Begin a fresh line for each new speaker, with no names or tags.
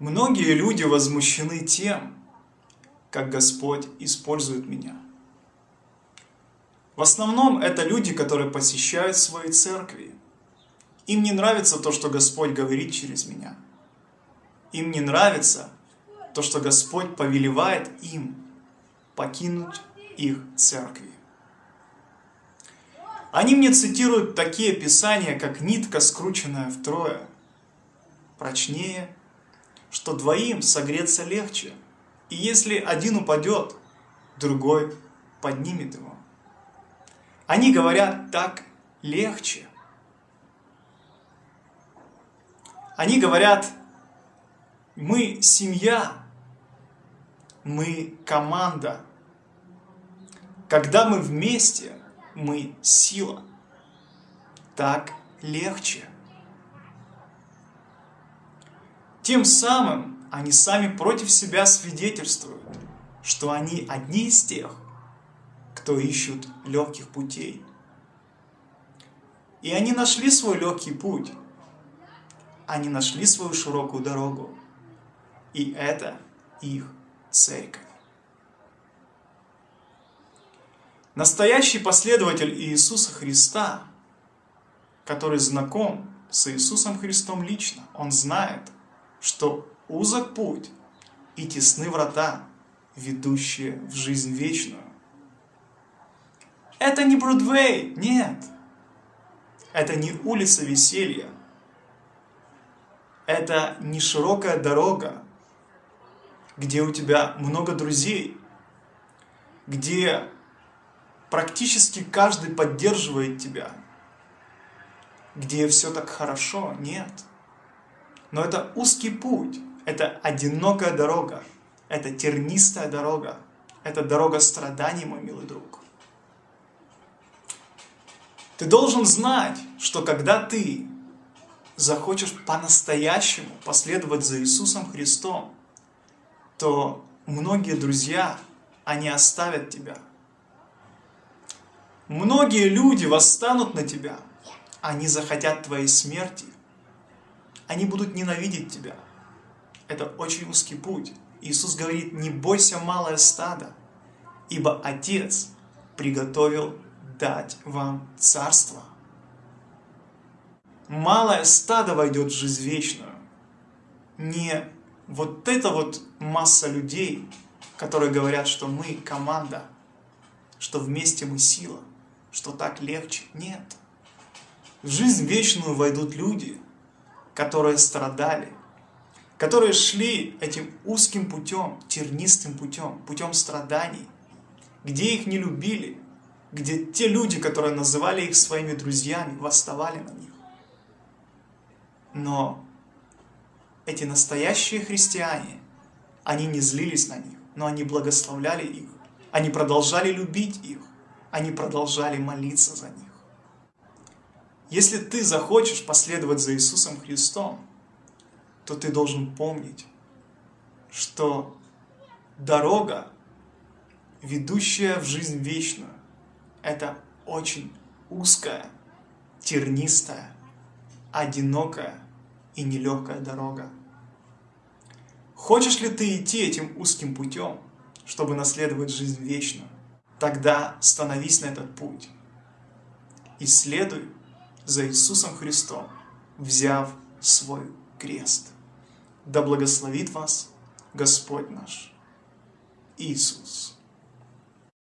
Многие люди возмущены тем, как Господь использует меня. В основном это люди, которые посещают свои церкви. Им не нравится то, что Господь говорит через меня. Им не нравится то, что Господь повелевает им покинуть их церкви. Они мне цитируют такие писания, как «нитка, скрученная втрое», прочнее, что двоим согреться легче, и если один упадет, другой поднимет его. Они говорят так легче. Они говорят, мы семья, мы команда. Когда мы вместе, мы сила. Так легче. Тем самым они сами против себя свидетельствуют, что они одни из тех, кто ищут легких путей. И они нашли свой легкий путь. Они нашли свою широкую дорогу. И это их церковь. Настоящий последователь Иисуса Христа, который знаком с Иисусом Христом лично, он знает, что узок путь и тесны врата, ведущие в жизнь вечную. Это не Бродвей, нет. Это не улица веселья. Это не широкая дорога, где у тебя много друзей, где практически каждый поддерживает тебя, где все так хорошо, нет. Но это узкий путь, это одинокая дорога, это тернистая дорога, это дорога страданий, мой милый друг. Ты должен знать, что когда ты захочешь по-настоящему последовать за Иисусом Христом, то многие друзья, они оставят тебя. Многие люди восстанут на тебя, они захотят твоей смерти, они будут ненавидеть тебя. Это очень узкий путь. Иисус говорит, не бойся малое стадо, ибо Отец приготовил дать вам царство. Малое стадо войдет в жизнь вечную. Не вот эта вот масса людей, которые говорят, что мы команда, что вместе мы сила, что так легче. Нет. В жизнь вечную войдут люди, которые страдали, которые шли этим узким путем, тернистым путем, путем страданий, где их не любили, где те люди, которые называли их своими друзьями, восставали на них. Но эти настоящие христиане, они не злились на них, но они благословляли их. Они продолжали любить их. Они продолжали молиться за них. Если ты захочешь последовать за Иисусом Христом, то ты должен помнить, что дорога, ведущая в жизнь вечную, это очень узкая, тернистая, одинокая и нелегкая дорога. Хочешь ли ты идти этим узким путем, чтобы наследовать жизнь вечную? Тогда становись на этот путь и следуй за Иисусом Христом, взяв свой крест. Да благословит вас Господь наш Иисус.